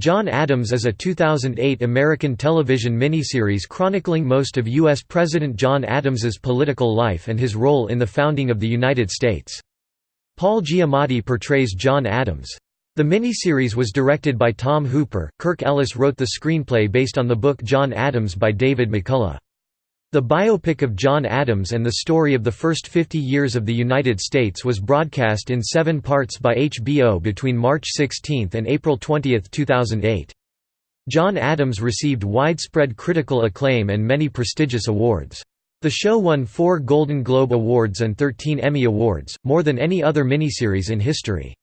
John Adams is a 2008 American television miniseries chronicling most of U.S. President John Adams's political life and his role in the founding of the United States. Paul Giamatti portrays John Adams. The miniseries was directed by Tom Hooper. Kirk Ellis wrote the screenplay based on the book John Adams by David McCullough. The biopic of John Adams and the story of the first 50 years of the United States was broadcast in seven parts by HBO between March 16 and April 20, 2008. John Adams received widespread critical acclaim and many prestigious awards. The show won four Golden Globe Awards and 13 Emmy Awards, more than any other miniseries in history.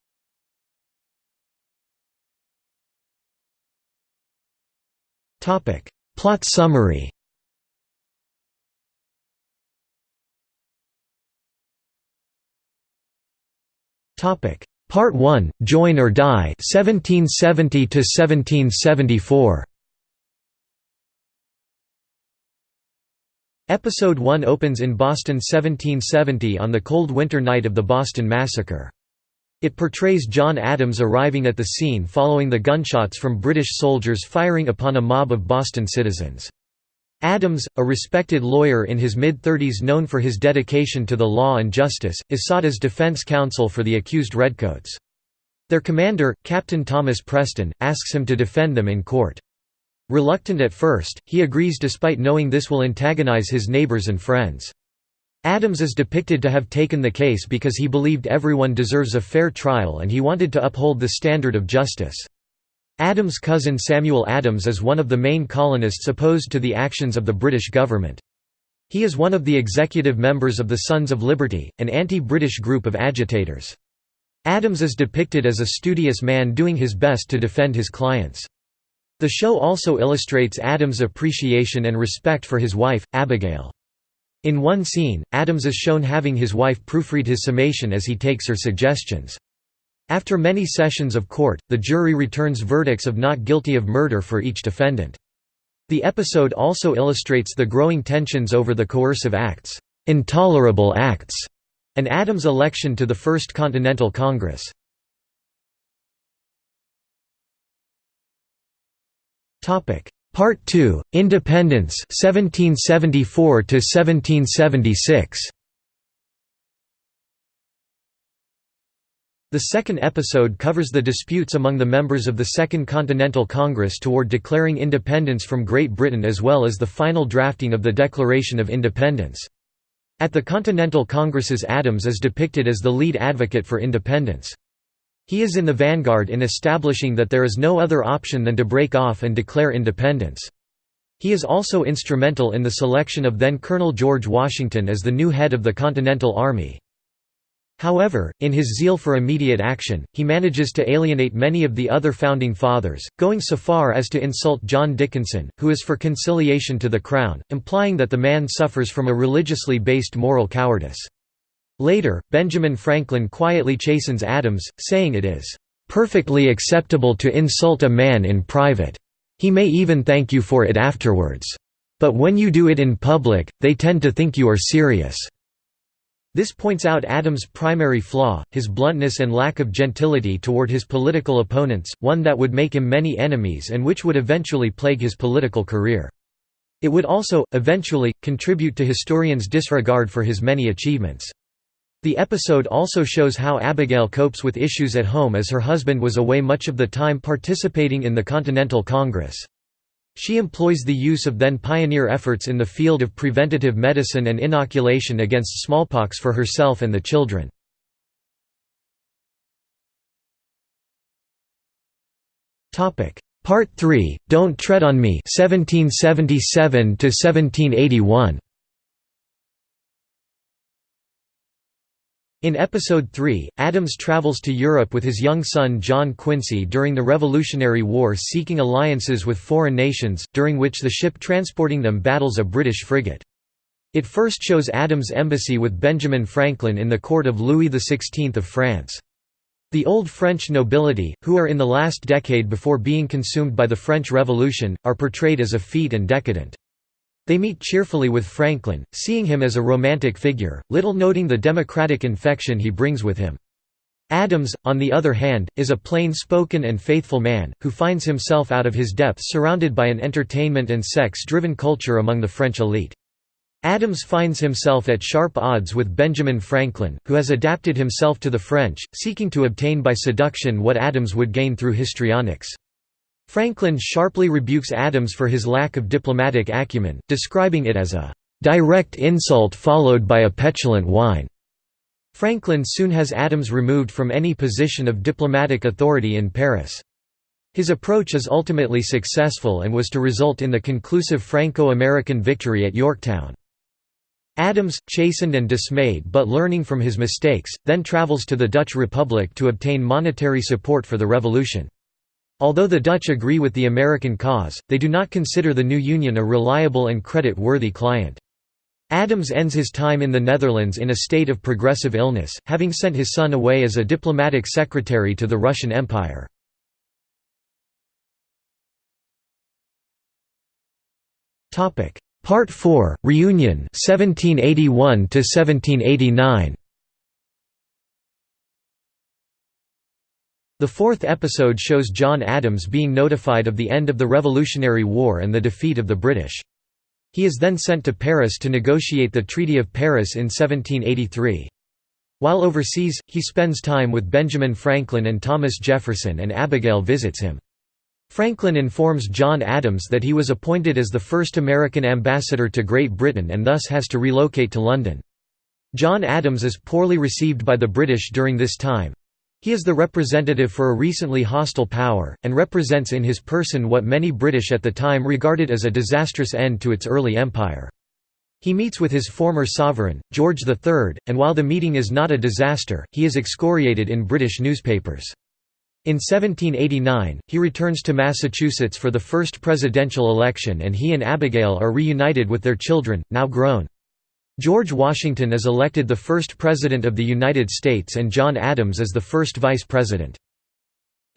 Plot summary Part 1, Join or Die 1770 to 1774. Episode 1 opens in Boston 1770 on the cold winter night of the Boston Massacre. It portrays John Adams arriving at the scene following the gunshots from British soldiers firing upon a mob of Boston citizens. Adams, a respected lawyer in his mid-thirties known for his dedication to the law and justice, is sought as defense counsel for the accused Redcoats. Their commander, Captain Thomas Preston, asks him to defend them in court. Reluctant at first, he agrees despite knowing this will antagonize his neighbors and friends. Adams is depicted to have taken the case because he believed everyone deserves a fair trial and he wanted to uphold the standard of justice. Adams' cousin Samuel Adams is one of the main colonists opposed to the actions of the British government. He is one of the executive members of the Sons of Liberty, an anti-British group of agitators. Adams is depicted as a studious man doing his best to defend his clients. The show also illustrates Adams' appreciation and respect for his wife, Abigail. In one scene, Adams is shown having his wife proofread his summation as he takes her suggestions. After many sessions of court, the jury returns verdicts of not guilty of murder for each defendant. The episode also illustrates the growing tensions over the coercive acts, intolerable acts, and Adams' election to the First Continental Congress. Topic Part 2, Independence 1774 to 1776. The second episode covers the disputes among the members of the Second Continental Congress toward declaring independence from Great Britain as well as the final drafting of the Declaration of Independence. At the Continental Congresses Adams is depicted as the lead advocate for independence. He is in the vanguard in establishing that there is no other option than to break off and declare independence. He is also instrumental in the selection of then Colonel George Washington as the new head of the Continental Army. However, in his zeal for immediate action, he manages to alienate many of the other Founding Fathers, going so far as to insult John Dickinson, who is for conciliation to the Crown, implying that the man suffers from a religiously based moral cowardice. Later, Benjamin Franklin quietly chastens Adams, saying it is, "...perfectly acceptable to insult a man in private. He may even thank you for it afterwards. But when you do it in public, they tend to think you are serious." This points out Adams' primary flaw, his bluntness and lack of gentility toward his political opponents, one that would make him many enemies and which would eventually plague his political career. It would also, eventually, contribute to historians' disregard for his many achievements. The episode also shows how Abigail copes with issues at home as her husband was away much of the time participating in the Continental Congress. She employs the use of then pioneer efforts in the field of preventative medicine and inoculation against smallpox for herself and the children. Part 3, Don't Tread on Me 1777 1781. In Episode 3, Adams travels to Europe with his young son John Quincy during the Revolutionary War seeking alliances with foreign nations, during which the ship transporting them battles a British frigate. It first shows Adams' embassy with Benjamin Franklin in the court of Louis XVI of France. The old French nobility, who are in the last decade before being consumed by the French Revolution, are portrayed as effete and decadent. They meet cheerfully with Franklin, seeing him as a romantic figure, little noting the democratic infection he brings with him. Adams, on the other hand, is a plain-spoken and faithful man, who finds himself out of his depth surrounded by an entertainment and sex-driven culture among the French elite. Adams finds himself at sharp odds with Benjamin Franklin, who has adapted himself to the French, seeking to obtain by seduction what Adams would gain through histrionics. Franklin sharply rebukes Adams for his lack of diplomatic acumen, describing it as a direct insult followed by a petulant whine. Franklin soon has Adams removed from any position of diplomatic authority in Paris. His approach is ultimately successful and was to result in the conclusive Franco-American victory at Yorktown. Adams, chastened and dismayed but learning from his mistakes, then travels to the Dutch Republic to obtain monetary support for the revolution. Although the Dutch agree with the American cause, they do not consider the new union a reliable and credit-worthy client. Adams ends his time in the Netherlands in a state of progressive illness, having sent his son away as a diplomatic secretary to the Russian Empire. Part 4 Reunion 1781 to 1789 The fourth episode shows John Adams being notified of the end of the Revolutionary War and the defeat of the British. He is then sent to Paris to negotiate the Treaty of Paris in 1783. While overseas, he spends time with Benjamin Franklin and Thomas Jefferson and Abigail visits him. Franklin informs John Adams that he was appointed as the first American ambassador to Great Britain and thus has to relocate to London. John Adams is poorly received by the British during this time, he is the representative for a recently hostile power, and represents in his person what many British at the time regarded as a disastrous end to its early empire. He meets with his former sovereign, George III, and while the meeting is not a disaster, he is excoriated in British newspapers. In 1789, he returns to Massachusetts for the first presidential election and he and Abigail are reunited with their children, now grown. George Washington is elected the first President of the United States and John Adams is the first Vice President.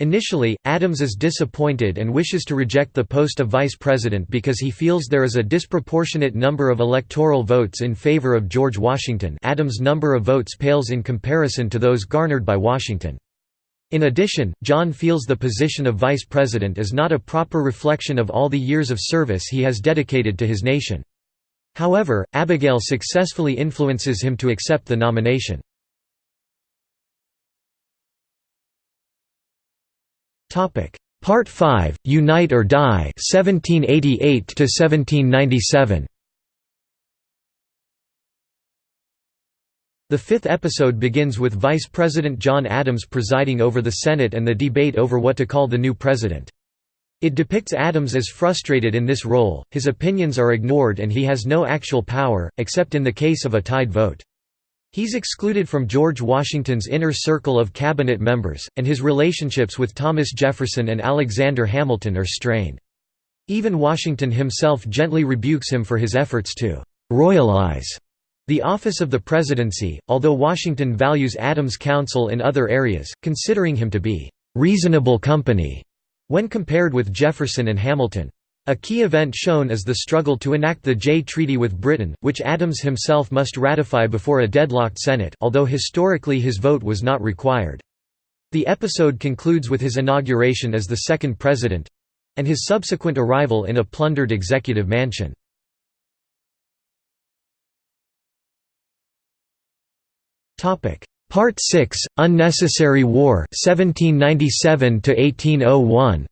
Initially, Adams is disappointed and wishes to reject the post of vice president because he feels there is a disproportionate number of electoral votes in favor of George Washington Adams' number of votes pales in comparison to those garnered by Washington. In addition, John feels the position of vice president is not a proper reflection of all the years of service he has dedicated to his nation. However, Abigail successfully influences him to accept the nomination. Part 5 Unite or Die 1788 to 1797 The fifth episode begins with Vice President John Adams presiding over the Senate and the debate over what to call the new president. It depicts Adams as frustrated in this role, his opinions are ignored and he has no actual power, except in the case of a tied vote. He's excluded from George Washington's inner circle of cabinet members, and his relationships with Thomas Jefferson and Alexander Hamilton are strained. Even Washington himself gently rebukes him for his efforts to «royalize» the office of the presidency, although Washington values Adams' counsel in other areas, considering him to be «reasonable company» when compared with Jefferson and Hamilton. A key event shown is the struggle to enact the Jay Treaty with Britain, which Adams himself must ratify before a deadlocked Senate although historically his vote was not required. The episode concludes with his inauguration as the second president—and his subsequent arrival in a plundered executive mansion. Part 6 Unnecessary War 1797 to 1801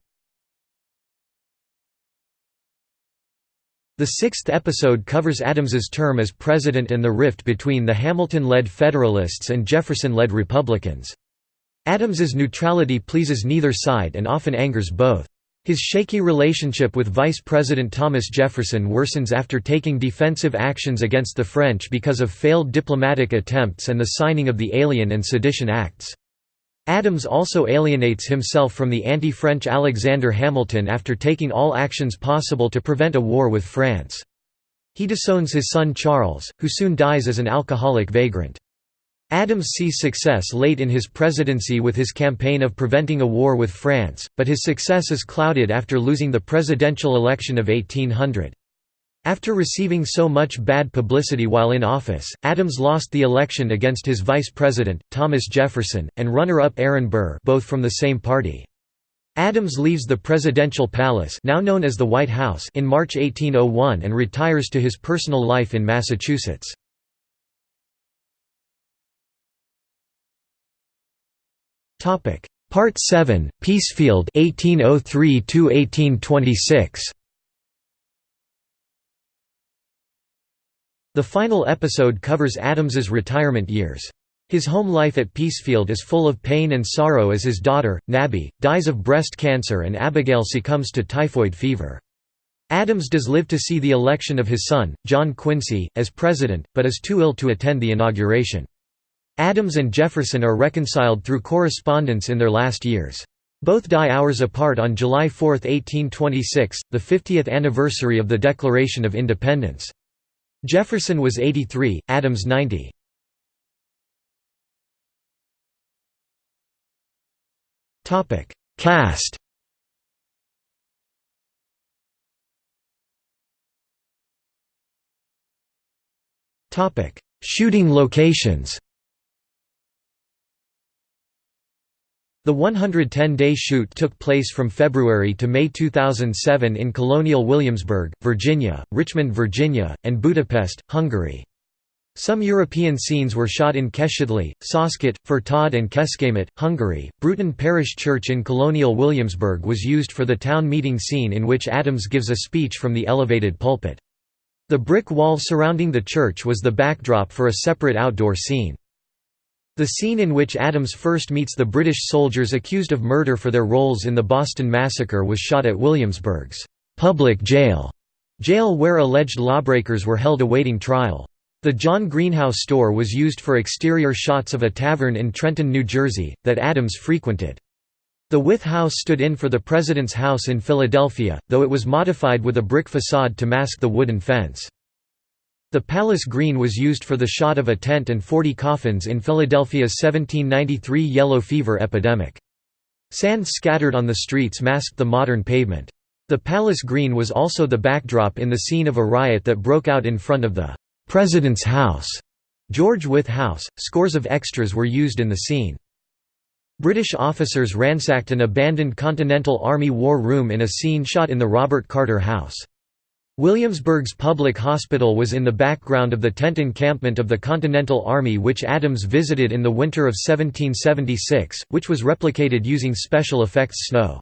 The sixth episode covers Adams's term as president and the rift between the Hamilton-led Federalists and Jefferson-led Republicans. Adams's neutrality pleases neither side and often angers both. His shaky relationship with Vice President Thomas Jefferson worsens after taking defensive actions against the French because of failed diplomatic attempts and the signing of the Alien and Sedition Acts. Adams also alienates himself from the anti-French Alexander Hamilton after taking all actions possible to prevent a war with France. He disowns his son Charles, who soon dies as an alcoholic vagrant. Adams sees success late in his presidency with his campaign of preventing a war with France, but his success is clouded after losing the presidential election of 1800. After receiving so much bad publicity while in office, Adams lost the election against his vice president, Thomas Jefferson, and runner-up Aaron Burr both from the same party. Adams leaves the presidential palace now known as the White House in March 1801 and retires to his personal life in Massachusetts. Part 7, Peacefield 1803 1826. The final episode covers Adams's retirement years. His home life at Peacefield is full of pain and sorrow as his daughter, Nabby, dies of breast cancer and Abigail succumbs to typhoid fever. Adams does live to see the election of his son, John Quincy, as president, but is too ill to attend the inauguration. Adams and Jefferson are reconciled through correspondence in their last years. Both die hours apart on July 4, 1826, the 50th anniversary of the Declaration of Independence. Jefferson was 83, Adams 90. Topic: Cast Topic: Shooting locations The 110-day shoot took place from February to May 2007 in Colonial Williamsburg, Virginia, Richmond, Virginia, and Budapest, Hungary. Some European scenes were shot in Keszthely, Saskat, Fertőd and Kecskemét, Hungary. Bruton Parish Church in Colonial Williamsburg was used for the town meeting scene in which Adams gives a speech from the elevated pulpit. The brick wall surrounding the church was the backdrop for a separate outdoor scene. The scene in which Adams first meets the British soldiers accused of murder for their roles in the Boston Massacre was shot at Williamsburg's public jail, jail where alleged lawbreakers were held awaiting trial. The John Greenhow store was used for exterior shots of a tavern in Trenton, New Jersey, that Adams frequented. The Wythe House stood in for the President's House in Philadelphia, though it was modified with a brick facade to mask the wooden fence. The Palace Green was used for the shot of a tent and 40 coffins in Philadelphia's 1793 yellow fever epidemic. Sand scattered on the streets masked the modern pavement. The Palace Green was also the backdrop in the scene of a riot that broke out in front of the President's House, George Wythe House. Scores of extras were used in the scene. British officers ransacked an abandoned Continental Army War Room in a scene shot in the Robert Carter House. Williamsburg's public hospital was in the background of the tent encampment of the Continental Army which Adams visited in the winter of 1776, which was replicated using special effects snow.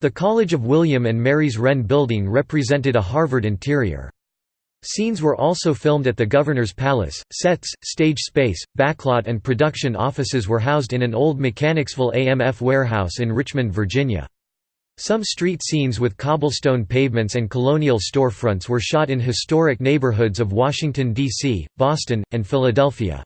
The College of William and Mary's Wren building represented a Harvard interior. Scenes were also filmed at the Governor's Palace. Sets, stage space, backlot, and production offices were housed in an old Mechanicsville AMF warehouse in Richmond, Virginia. Some street scenes with cobblestone pavements and colonial storefronts were shot in historic neighborhoods of Washington, D.C., Boston, and Philadelphia.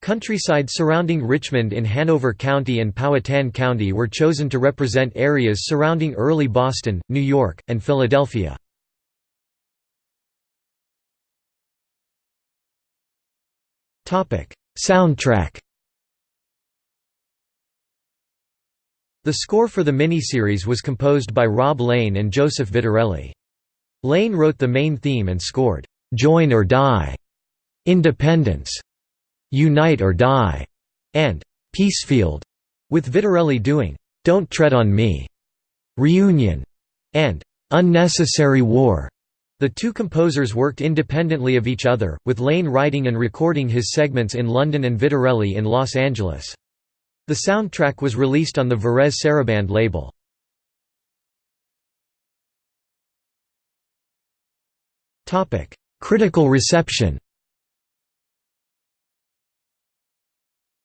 Countryside surrounding Richmond in Hanover County and Powhatan County were chosen to represent areas surrounding early Boston, New York, and Philadelphia. Soundtrack The score for the miniseries was composed by Rob Lane and Joseph Vitarelli. Lane wrote the main theme and scored, "'Join or Die'", "'Independence'", "'Unite or Die'", and "'Peacefield'", with Vitarelli doing, "'Don't Tread on Me'", "'Reunion'", and "'Unnecessary War'". The two composers worked independently of each other, with Lane writing and recording his segments in London and Vitarelli in Los Angeles. The soundtrack was released on the Varèse Sarabande label. Critical reception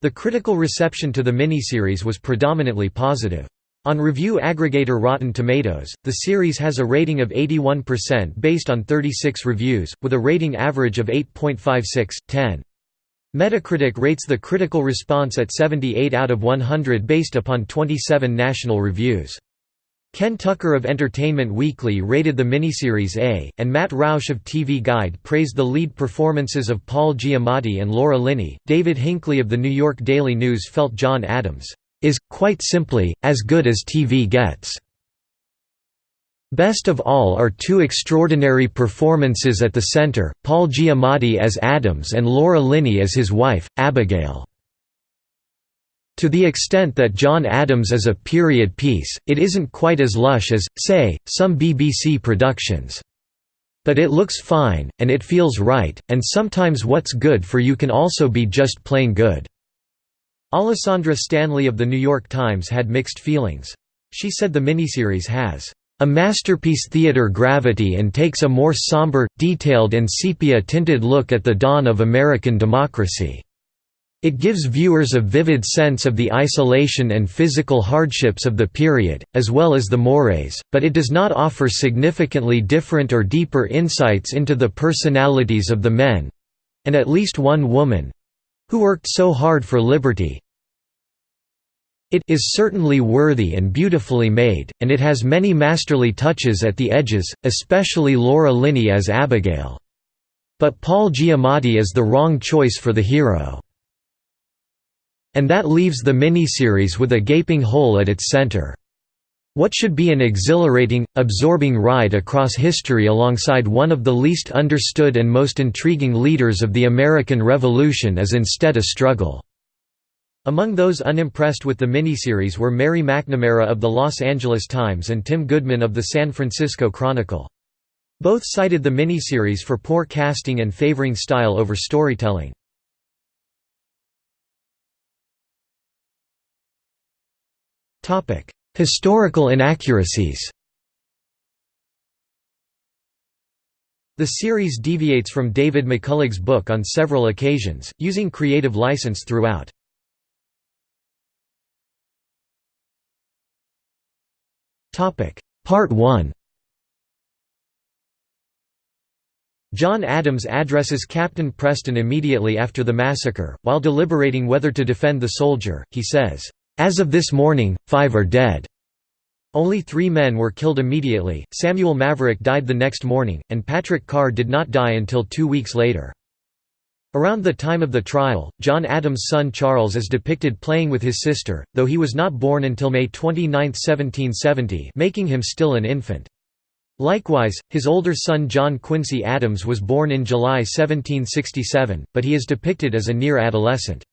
The critical reception to the miniseries was predominantly positive. On review aggregator Rotten Tomatoes, the series has a rating of 81% based on 36 reviews, with a rating average of 8.56, 10. Metacritic rates the critical response at 78 out of 100 based upon 27 national reviews. Ken Tucker of Entertainment Weekly rated the miniseries A, and Matt Roush of TV Guide praised the lead performances of Paul Giamatti and Laura Linney. David Hinckley of the New York Daily News felt John Adams is, quite simply, as good as TV gets. Best of all are two extraordinary performances at the center, Paul Giamatti as Adams and Laura Linney as his wife, Abigail. To the extent that John Adams is a period piece, it isn't quite as lush as, say, some BBC productions. But it looks fine, and it feels right, and sometimes what's good for you can also be just plain good." Alessandra Stanley of The New York Times had mixed feelings. She said the miniseries has a masterpiece theater gravity and takes a more somber, detailed and sepia-tinted look at the dawn of American democracy. It gives viewers a vivid sense of the isolation and physical hardships of the period, as well as the mores, but it does not offer significantly different or deeper insights into the personalities of the men—and at least one woman—who worked so hard for liberty, it is certainly worthy and beautifully made, and it has many masterly touches at the edges, especially Laura Linney as Abigail. But Paul Giamatti is the wrong choice for the hero. And that leaves the miniseries with a gaping hole at its center. What should be an exhilarating, absorbing ride across history alongside one of the least understood and most intriguing leaders of the American Revolution is instead a struggle. Among those unimpressed with the miniseries were Mary McNamara of the Los Angeles Times and Tim Goodman of the San Francisco Chronicle. Both cited the miniseries for poor casting and favoring style over storytelling. Historical inaccuracies The series deviates from David McCullough's book on several occasions, using creative license throughout. Part 1 John Adams addresses Captain Preston immediately after the massacre, while deliberating whether to defend the soldier, he says, "'As of this morning, five are dead. Only three men were killed immediately, Samuel Maverick died the next morning, and Patrick Carr did not die until two weeks later. Around the time of the trial, John Adams' son Charles is depicted playing with his sister, though he was not born until May 29, 1770 making him still an infant. Likewise, his older son John Quincy Adams was born in July 1767, but he is depicted as a near adolescent.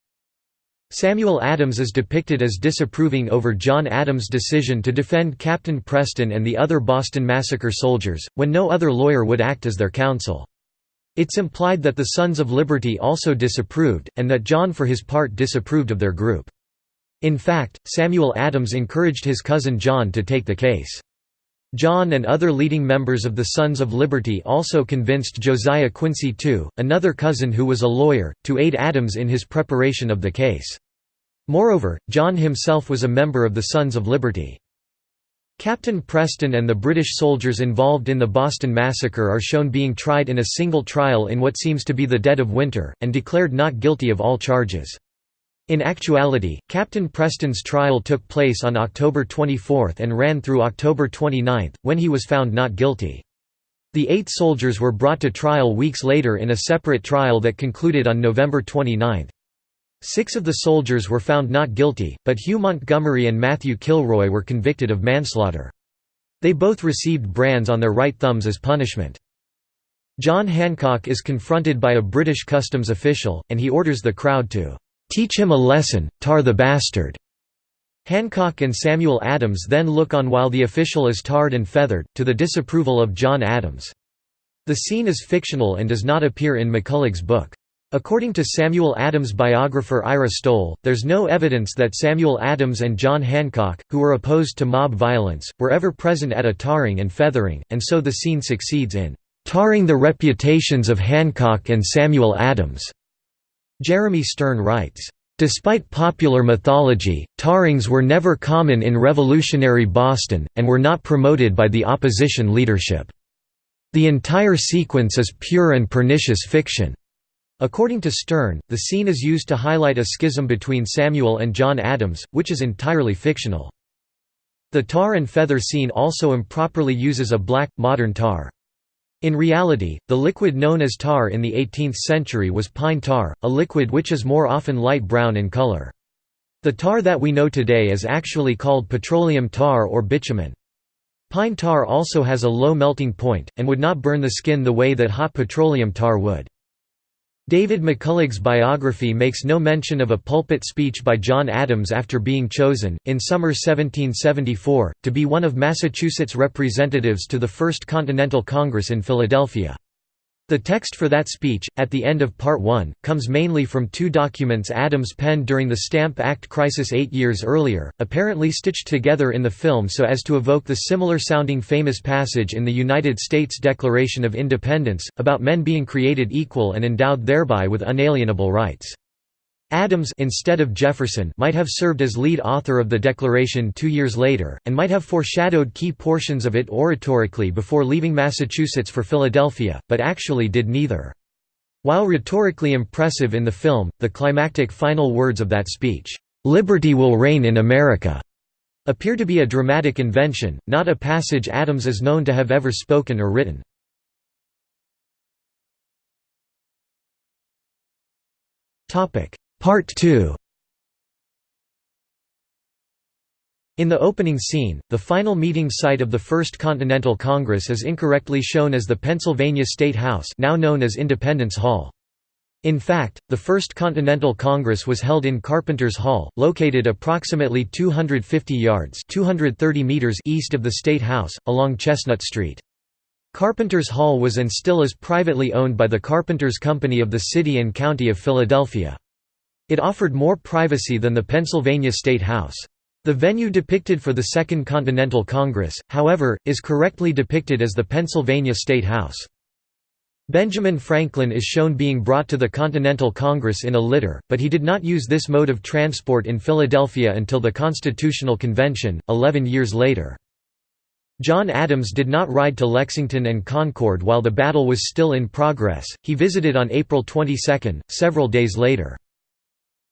Samuel Adams is depicted as disapproving over John Adams' decision to defend Captain Preston and the other Boston Massacre soldiers, when no other lawyer would act as their counsel. It's implied that the Sons of Liberty also disapproved, and that John for his part disapproved of their group. In fact, Samuel Adams encouraged his cousin John to take the case. John and other leading members of the Sons of Liberty also convinced Josiah Quincy II, another cousin who was a lawyer, to aid Adams in his preparation of the case. Moreover, John himself was a member of the Sons of Liberty. Captain Preston and the British soldiers involved in the Boston Massacre are shown being tried in a single trial in what seems to be the dead of winter, and declared not guilty of all charges. In actuality, Captain Preston's trial took place on October 24 and ran through October 29, when he was found not guilty. The eight soldiers were brought to trial weeks later in a separate trial that concluded on November 29. Six of the soldiers were found not guilty, but Hugh Montgomery and Matthew Kilroy were convicted of manslaughter. They both received brands on their right thumbs as punishment. John Hancock is confronted by a British customs official, and he orders the crowd to "'Teach him a lesson, tar the bastard'". Hancock and Samuel Adams then look on while the official is tarred and feathered, to the disapproval of John Adams. The scene is fictional and does not appear in McCullough's book. According to Samuel Adams' biographer Ira Stoll, there's no evidence that Samuel Adams and John Hancock, who were opposed to mob violence, were ever present at a tarring and feathering, and so the scene succeeds in "...tarring the reputations of Hancock and Samuel Adams." Jeremy Stern writes, Despite popular mythology, tarrings were never common in revolutionary Boston, and were not promoted by the opposition leadership. The entire sequence is pure and pernicious fiction. According to Stern, the scene is used to highlight a schism between Samuel and John Adams, which is entirely fictional. The tar and feather scene also improperly uses a black, modern tar. In reality, the liquid known as tar in the 18th century was pine tar, a liquid which is more often light brown in color. The tar that we know today is actually called petroleum tar or bitumen. Pine tar also has a low melting point, and would not burn the skin the way that hot petroleum tar would. David McCullough's biography makes no mention of a pulpit speech by John Adams after being chosen, in summer 1774, to be one of Massachusetts' representatives to the First Continental Congress in Philadelphia. The text for that speech, at the end of Part 1, comes mainly from two documents Adams penned during the Stamp Act crisis eight years earlier, apparently stitched together in the film so as to evoke the similar-sounding famous passage in the United States Declaration of Independence, about men being created equal and endowed thereby with unalienable rights. Adams instead of Jefferson might have served as lead author of the Declaration two years later, and might have foreshadowed key portions of it oratorically before leaving Massachusetts for Philadelphia, but actually did neither. While rhetorically impressive in the film, the climactic final words of that speech, "'Liberty will reign in America' appear to be a dramatic invention, not a passage Adams is known to have ever spoken or written. Part 2 In the opening scene, the final meeting site of the First Continental Congress is incorrectly shown as the Pennsylvania State House now known as Independence Hall. In fact, the First Continental Congress was held in Carpenter's Hall, located approximately 250 yards 230 meters east of the State House, along Chestnut Street. Carpenter's Hall was and still is privately owned by the Carpenters Company of the City and County of Philadelphia. It offered more privacy than the Pennsylvania State House. The venue depicted for the Second Continental Congress, however, is correctly depicted as the Pennsylvania State House. Benjamin Franklin is shown being brought to the Continental Congress in a litter, but he did not use this mode of transport in Philadelphia until the Constitutional Convention, eleven years later. John Adams did not ride to Lexington and Concord while the battle was still in progress, he visited on April 22, several days later.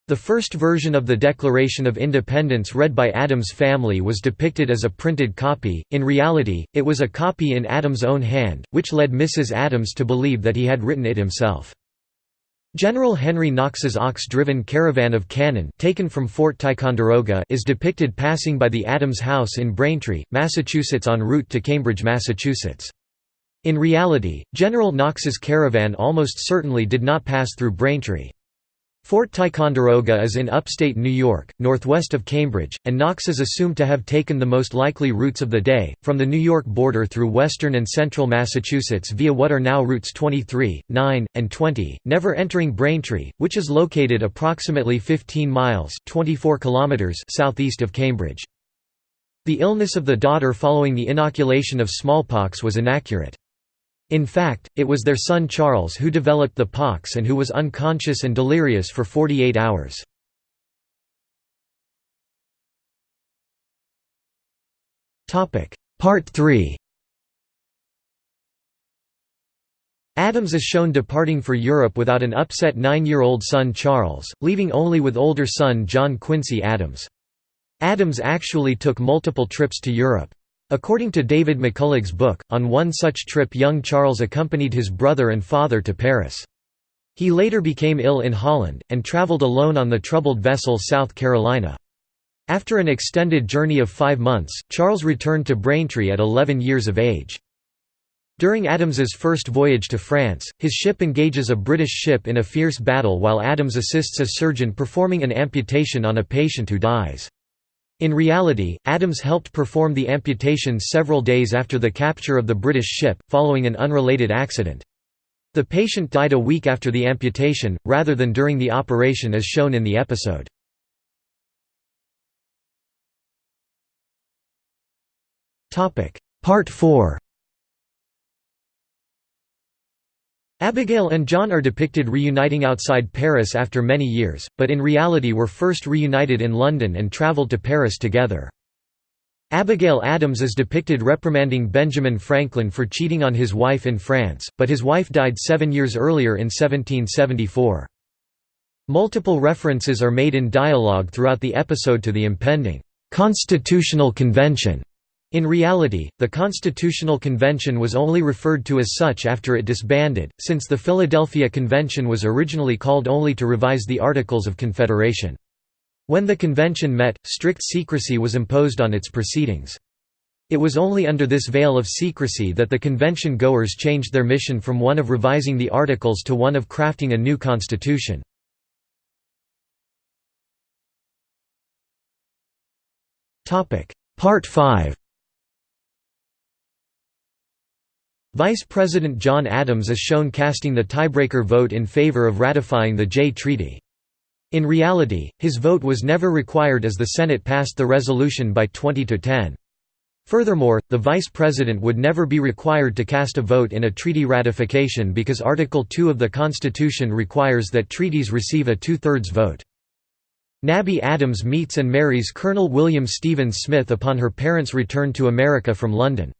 The first version of the Declaration of Independence read by Adams' family was depicted as a printed copy, in reality, it was a copy in Adams' own hand, which led Mrs. Adams to believe that he had written it himself. General Henry Knox's ox-driven caravan of cannon taken from Fort Ticonderoga is depicted passing by the Adams House in Braintree, Massachusetts en route to Cambridge, Massachusetts. In reality, General Knox's caravan almost certainly did not pass through Braintree. Fort Ticonderoga is in upstate New York, northwest of Cambridge, and Knox is assumed to have taken the most likely routes of the day, from the New York border through western and central Massachusetts via what are now routes 23, 9, and 20, never entering Braintree, which is located approximately 15 miles 24 kilometers southeast of Cambridge. The illness of the daughter following the inoculation of smallpox was inaccurate. In fact, it was their son Charles who developed the pox and who was unconscious and delirious for 48 hours. Part 3 Adams is shown departing for Europe without an upset nine-year-old son Charles, leaving only with older son John Quincy Adams. Adams actually took multiple trips to Europe. According to David McCullough's book, on one such trip young Charles accompanied his brother and father to Paris. He later became ill in Holland, and travelled alone on the troubled vessel South Carolina. After an extended journey of five months, Charles returned to Braintree at 11 years of age. During Adams's first voyage to France, his ship engages a British ship in a fierce battle while Adams assists a surgeon performing an amputation on a patient who dies. In reality, Adams helped perform the amputation several days after the capture of the British ship, following an unrelated accident. The patient died a week after the amputation, rather than during the operation as shown in the episode. Part 4 Abigail and John are depicted reuniting outside Paris after many years, but in reality were first reunited in London and travelled to Paris together. Abigail Adams is depicted reprimanding Benjamin Franklin for cheating on his wife in France, but his wife died seven years earlier in 1774. Multiple references are made in dialogue throughout the episode to the impending «Constitutional Convention» In reality, the Constitutional Convention was only referred to as such after it disbanded, since the Philadelphia Convention was originally called only to revise the Articles of Confederation. When the convention met, strict secrecy was imposed on its proceedings. It was only under this veil of secrecy that the convention goers changed their mission from one of revising the Articles to one of crafting a new constitution. Part 5 Vice President John Adams is shown casting the tiebreaker vote in favor of ratifying the Jay Treaty. In reality, his vote was never required as the Senate passed the resolution by 20 to 10. Furthermore, the Vice President would never be required to cast a vote in a treaty ratification because Article 2 of the Constitution requires that treaties receive a two-thirds vote. Nabby Adams meets and marries Colonel William Stevens Smith upon her parents' return to America from London.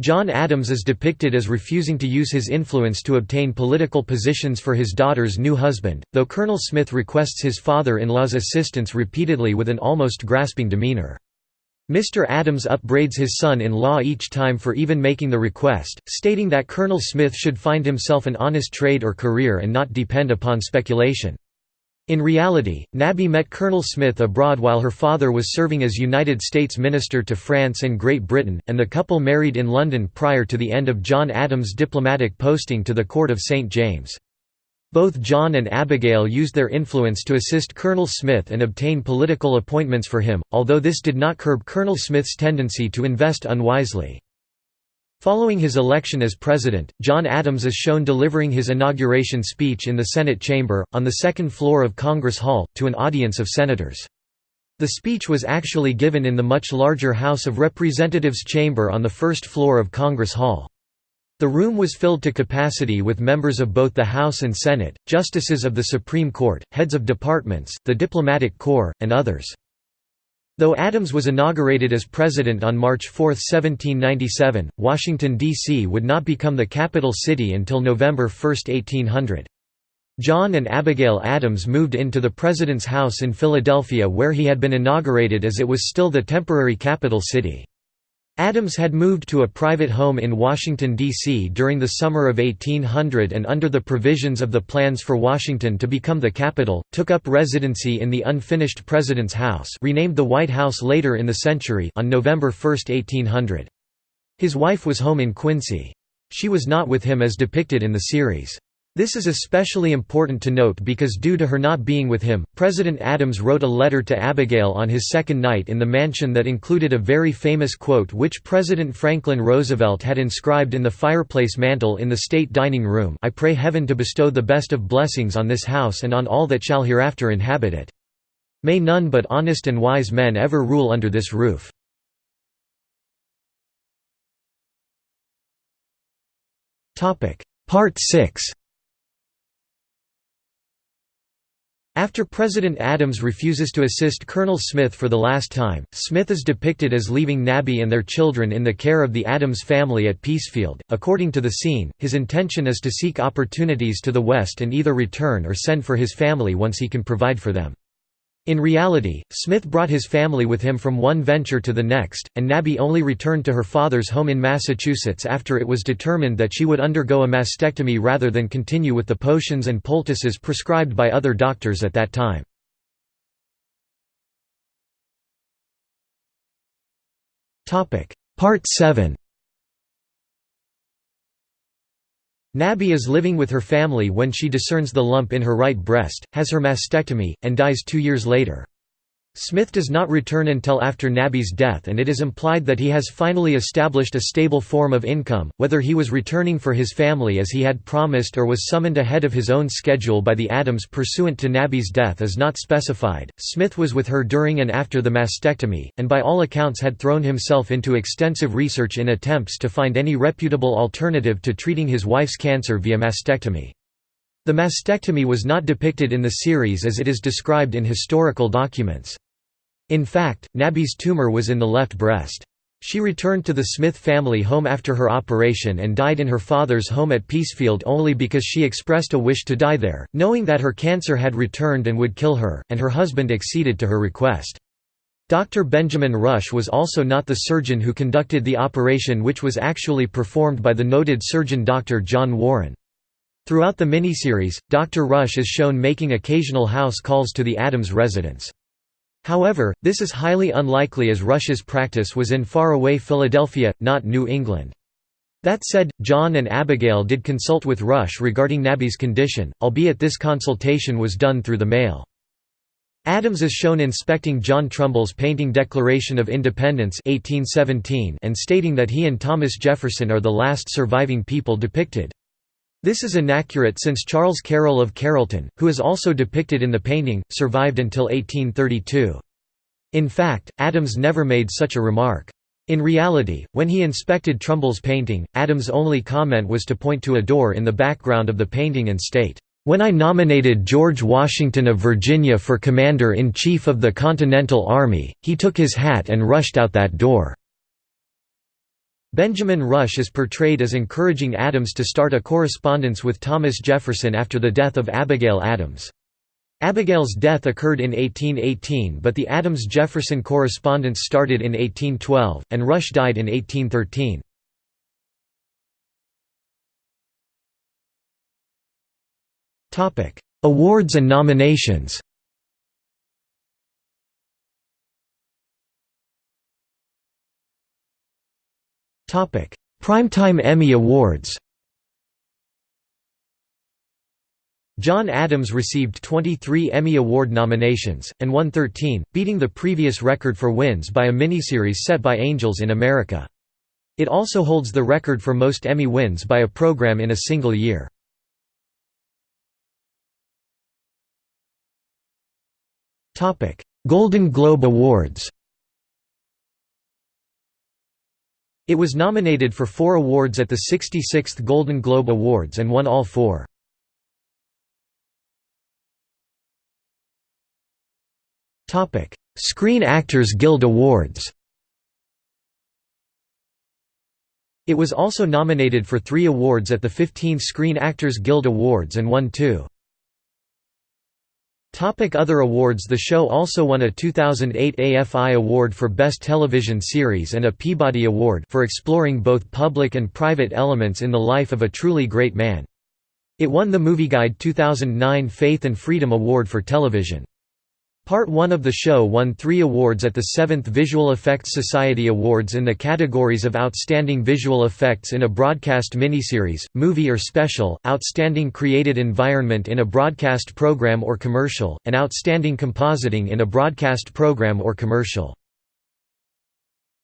John Adams is depicted as refusing to use his influence to obtain political positions for his daughter's new husband, though Colonel Smith requests his father-in-law's assistance repeatedly with an almost grasping demeanor. Mr. Adams upbraids his son-in-law each time for even making the request, stating that Colonel Smith should find himself an honest trade or career and not depend upon speculation. In reality, Nabby met Colonel Smith abroad while her father was serving as United States Minister to France and Great Britain, and the couple married in London prior to the end of John Adams' diplomatic posting to the Court of St. James. Both John and Abigail used their influence to assist Colonel Smith and obtain political appointments for him, although this did not curb Colonel Smith's tendency to invest unwisely. Following his election as president, John Adams is shown delivering his inauguration speech in the Senate chamber, on the second floor of Congress Hall, to an audience of senators. The speech was actually given in the much larger House of Representatives chamber on the first floor of Congress Hall. The room was filled to capacity with members of both the House and Senate, justices of the Supreme Court, heads of departments, the diplomatic corps, and others. Though Adams was inaugurated as president on March 4, 1797, Washington, D.C. would not become the capital city until November 1, 1800. John and Abigail Adams moved into the president's house in Philadelphia where he had been inaugurated as it was still the temporary capital city. Adams had moved to a private home in Washington, D.C. during the summer of 1800 and under the provisions of the plans for Washington to become the capital, took up residency in the unfinished President's House renamed the White House later in the century on November 1, 1800. His wife was home in Quincy. She was not with him as depicted in the series. This is especially important to note because due to her not being with him, President Adams wrote a letter to Abigail on his second night in the mansion that included a very famous quote which President Franklin Roosevelt had inscribed in the fireplace mantel in the state dining room I pray heaven to bestow the best of blessings on this house and on all that shall hereafter inhabit it. May none but honest and wise men ever rule under this roof. Part 6 After President Adams refuses to assist Colonel Smith for the last time, Smith is depicted as leaving Nabby and their children in the care of the Adams family at Peacefield. According to the scene, his intention is to seek opportunities to the west and either return or send for his family once he can provide for them. In reality, Smith brought his family with him from one venture to the next, and Nabby only returned to her father's home in Massachusetts after it was determined that she would undergo a mastectomy rather than continue with the potions and poultices prescribed by other doctors at that time. Part 7 Nabby is living with her family when she discerns the lump in her right breast, has her mastectomy, and dies two years later. Smith does not return until after Nabby's death and it is implied that he has finally established a stable form of income, whether he was returning for his family as he had promised or was summoned ahead of his own schedule by the Adams pursuant to Nabby's death is not specified. Smith was with her during and after the mastectomy, and by all accounts had thrown himself into extensive research in attempts to find any reputable alternative to treating his wife's cancer via mastectomy. The mastectomy was not depicted in the series as it is described in historical documents. In fact, Nabby's tumor was in the left breast. She returned to the Smith family home after her operation and died in her father's home at Peacefield only because she expressed a wish to die there, knowing that her cancer had returned and would kill her, and her husband acceded to her request. Dr. Benjamin Rush was also not the surgeon who conducted the operation which was actually performed by the noted surgeon Dr. John Warren. Throughout the miniseries, Dr. Rush is shown making occasional house calls to the Adams residence. However, this is highly unlikely as Rush's practice was in far-away Philadelphia, not New England. That said, John and Abigail did consult with Rush regarding Nabby's condition, albeit this consultation was done through the mail. Adams is shown inspecting John Trumbull's painting Declaration of Independence 1817 and stating that he and Thomas Jefferson are the last surviving people depicted. This is inaccurate since Charles Carroll of Carrollton, who is also depicted in the painting, survived until 1832. In fact, Adams never made such a remark. In reality, when he inspected Trumbull's painting, Adams' only comment was to point to a door in the background of the painting and state, when I nominated George Washington of Virginia for Commander-in-Chief of the Continental Army, he took his hat and rushed out that door." Benjamin Rush is portrayed as encouraging Adams to start a correspondence with Thomas Jefferson after the death of Abigail Adams. Abigail's death occurred in 1818 but the Adams-Jefferson correspondence started in 1812, and Rush died in 1813. Awards and nominations Primetime Emmy Awards John Adams received 23 Emmy Award nominations, and won 13, beating the previous record for wins by a miniseries set by Angels in America. It also holds the record for most Emmy wins by a program in a single year. Golden Globe Awards It was nominated for four awards at the 66th Golden Globe Awards and won all four. Screen Actors Guild Awards It was also nominated for three awards at the 15th Screen Actors Guild Awards and won two. Topic other awards The show also won a 2008 AFI Award for Best Television Series and a Peabody Award for exploring both public and private elements in the life of a truly great man. It won the MovieGuide 2009 Faith and Freedom Award for television. Part 1 of the show won three awards at the 7th Visual Effects Society Awards in the categories of Outstanding Visual Effects in a Broadcast Miniseries, Movie or Special, Outstanding Created Environment in a Broadcast Program or Commercial, and Outstanding Compositing in a Broadcast Program or Commercial.